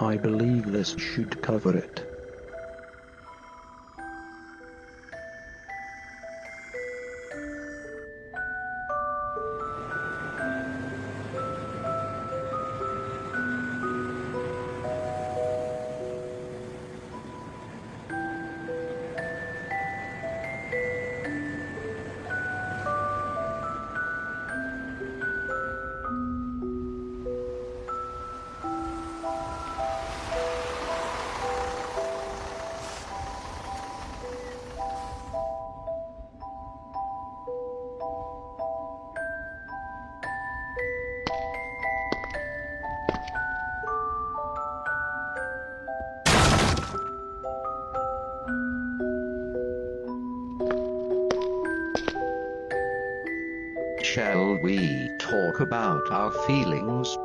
I believe this should cover it. shall we talk about our feelings?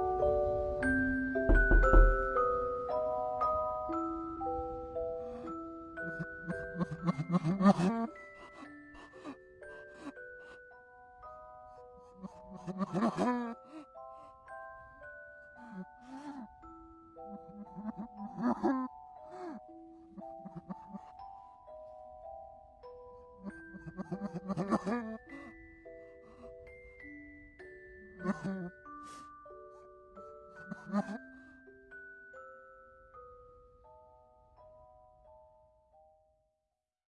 Ha ha ha.